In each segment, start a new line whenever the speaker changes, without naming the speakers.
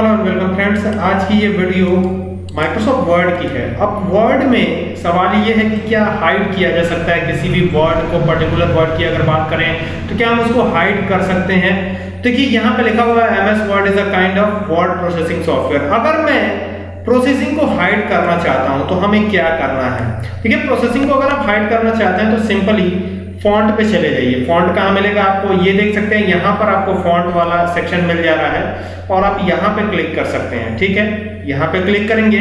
Hello and welcome friends आज की ये वीडियो माइक्रोसॉफ्ट वर्ड की है. अब वर्ड में सवाल ये है कि क्या हाइड किया जा सकता है? किसी भी वर्ड को पर्टिकुलर वर्ड की अगर बात करें तो क्या हम उसको हाइड कर सकते हैं? देखिए, यहाँ पे लिखा हुआ है M S word is a kind of word processing software अगर मैं प्रोसेसिंग को हाइड करना चाहता हूँ तो हमें क्या करना है? ठीक है प्रोसेसिंग को अगर आप हाइड करना चाहते हैं तो सिंपली फॉन्ट पे चले जाइए। फॉन्ट कहाँ मिलेगा आपको? ये देख सकते हैं, यहाँ पर आपको फॉन्ट वाला सेक्शन मिल जा रहा है और आप यहाँ पे क्लिक कर सकते हैं, ठीक है? यहाँ पे क्लिक करेंगे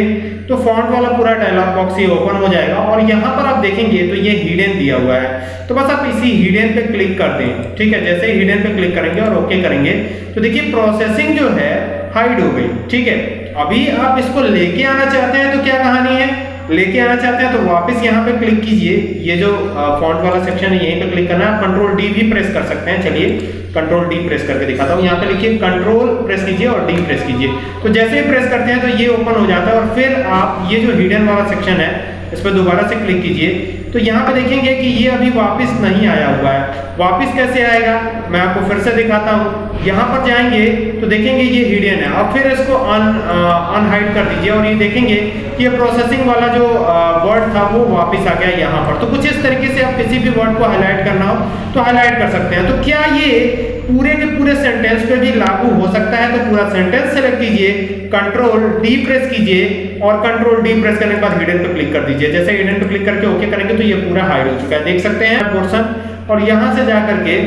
तो फॉन्ट वाला पूरा डायलॉग बॉक्स ये ओपन हो जाएगा और यहाँ पर आप देखेंगे तो ये हिडन दिया हुआ है। तो बस आप इसी हिडन पे क्लिक कर दें, ठीक है? जैसे ही हिडन पे क्लिक करेंगे और ओके करेंगे तो देखिए प्रोसेसिंग जो है हाइड हो गई, ठीक है? अभी आप इसको लेके आना चाहते हैं तो क्या कहानी है? लेके आना चाहते हैं तो वापस यहाँ पे क्लिक कीजिए। ये जो फॉन्ट वाला सेक्शन है, यहीं पे क्लिक करना है। कंट्रोल डी भी प्रेस कर सकते हैं। चलिए कंट्रोल डी प्रेस करके दिखाता हूँ। यहाँ पे लिखिए कंट्रोल प्रेस कीजिए और डी प्रेस कीजिए। तो जैसे ही प्रेस करते हैं तो ये ओपन हो जाता है और फिर आप, ये जो हिडन वाला सेक्शन है, इस पर दोबारा से क्लिक कीजिए। तो यहाँ पे देखेंगे कि ये अभी वापस नहीं आया हुआ है। वापस कैसे आएगा? मैं आपको फिर से दिखाता हूँ। यहाँ पर जाएँगे तो देखेंगे ये हिडन है। अब फिर इसको अन अनहाइड कर दीजिए और ये देखेंगे कि ये प्रोसेसिंग वाला जो वर्ड था वो वापस आ गया यहाँ पर। तो कुछ इस तरीके से आप किसी भी वर्ड को हाईलाइट करना हो तो हाईलाइट कर सकते हैं। तो क्या ये पूरे के पूरे सेंटेंस पे भी लागू हो सकता है तो पूरा सेंटेंस सेलेक्ट कीजिए कंट्रोल डी प्रेस कीजिए और कंट्रोल डी प्रेस करने के बाद हिडन पे क्लिक कर दीजिए। जैसे हिडन पे क्लिक करके ओके करेंगे तो ये पूरा हाइड हो चुका है। देख सकते हैं पोर्शन और यहाँ से जा करके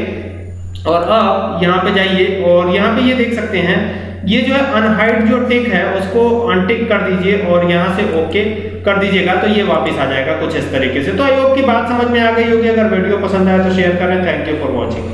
और अब यहाँ पे जाइए और यहाँ पे ये देख सकते हैं, ये जो है अनहाइड जो टिक है, उसको अनटिक कर दीजिए और यहाँ से ओके कर दीजिएगा तो ये वापस आ जाएगा कुछ इस तरीके से। तो आई होप की बात समझ में आ गई होगी। अगर वीडियो पसंद आया तो शेयर करें। Thank you for watching